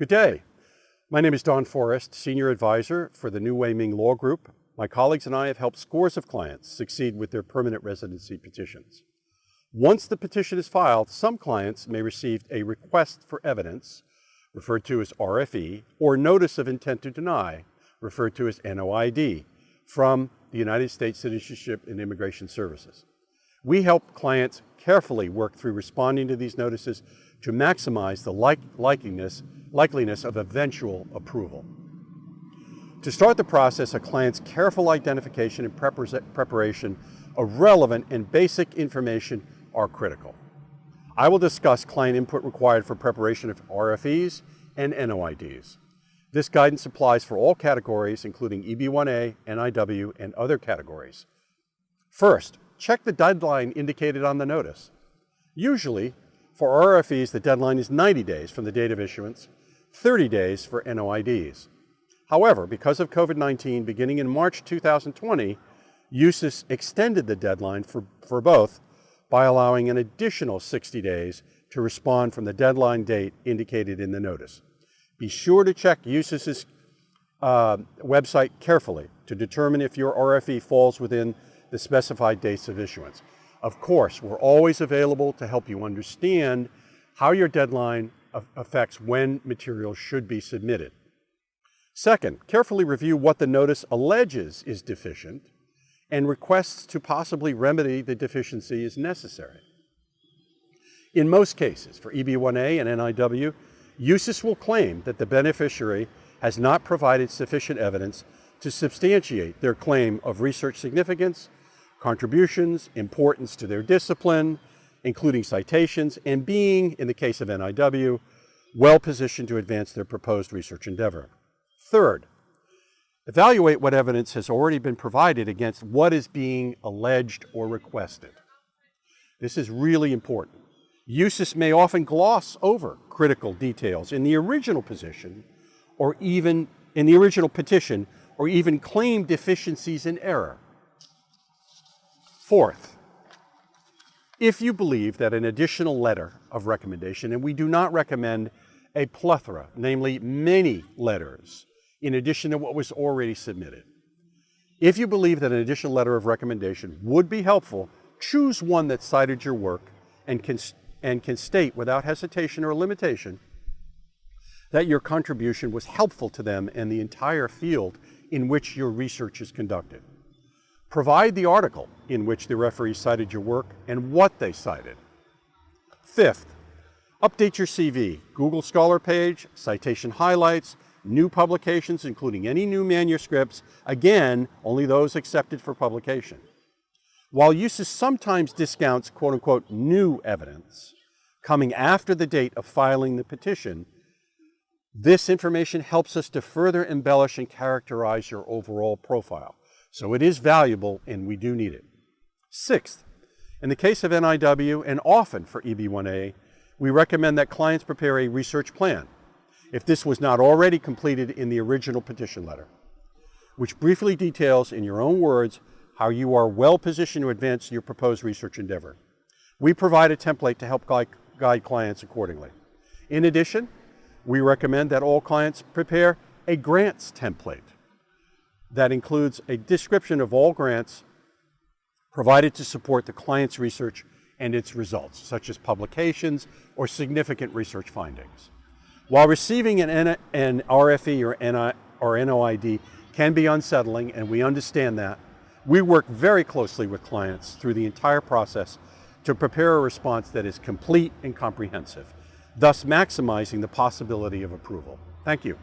Good day. My name is Don Forrest, Senior Advisor for the New Wei Ming Law Group. My colleagues and I have helped scores of clients succeed with their permanent residency petitions. Once the petition is filed, some clients may receive a request for evidence, referred to as RFE, or notice of intent to deny, referred to as NOID, from the United States Citizenship and Immigration Services. We help clients carefully work through responding to these notices to maximize the like likeliness, likeliness of eventual approval. To start the process, a client's careful identification and preparation of relevant and basic information are critical. I will discuss client input required for preparation of RFEs and NOIDs. This guidance applies for all categories, including EB1A, NIW, and other categories. First, check the deadline indicated on the notice. Usually, for RFEs, the deadline is 90 days from the date of issuance, 30 days for NOIDs. However, because of COVID-19, beginning in March 2020, USIS extended the deadline for, for both by allowing an additional 60 days to respond from the deadline date indicated in the notice. Be sure to check USIS's uh, website carefully to determine if your RFE falls within the specified dates of issuance. Of course, we're always available to help you understand how your deadline affects when materials should be submitted. Second, carefully review what the notice alleges is deficient and requests to possibly remedy the deficiency is necessary. In most cases, for EB1A and NIW, USCIS will claim that the beneficiary has not provided sufficient evidence to substantiate their claim of research significance, contributions, importance to their discipline, including citations, and being, in the case of NIW, well positioned to advance their proposed research endeavor. Third, evaluate what evidence has already been provided against what is being alleged or requested. This is really important. USCIS may often gloss over critical details in the original position or even in the original petition or even claim deficiencies in error. Fourth, if you believe that an additional letter of recommendation, and we do not recommend a plethora, namely many letters, in addition to what was already submitted. If you believe that an additional letter of recommendation would be helpful, choose one that cited your work and can and can state without hesitation or limitation that your contribution was helpful to them and the entire field in which your research is conducted. Provide the article in which the referee cited your work and what they cited. Fifth, update your CV, Google Scholar page, citation highlights, new publications, including any new manuscripts, again, only those accepted for publication. While USCIS sometimes discounts quote unquote new evidence coming after the date of filing the petition, this information helps us to further embellish and characterize your overall profile. So it is valuable and we do need it. Sixth, in the case of NIW and often for EB1A, we recommend that clients prepare a research plan if this was not already completed in the original petition letter, which briefly details in your own words how you are well positioned to advance your proposed research endeavor. We provide a template to help guide, clients accordingly. In addition, we recommend that all clients prepare a grants template that includes a description of all grants provided to support the client's research and its results, such as publications or significant research findings. While receiving an, N an RFE or, NI or NOID can be unsettling, and we understand that, we work very closely with clients through the entire process to prepare a response that is complete and comprehensive, thus maximizing the possibility of approval. Thank you.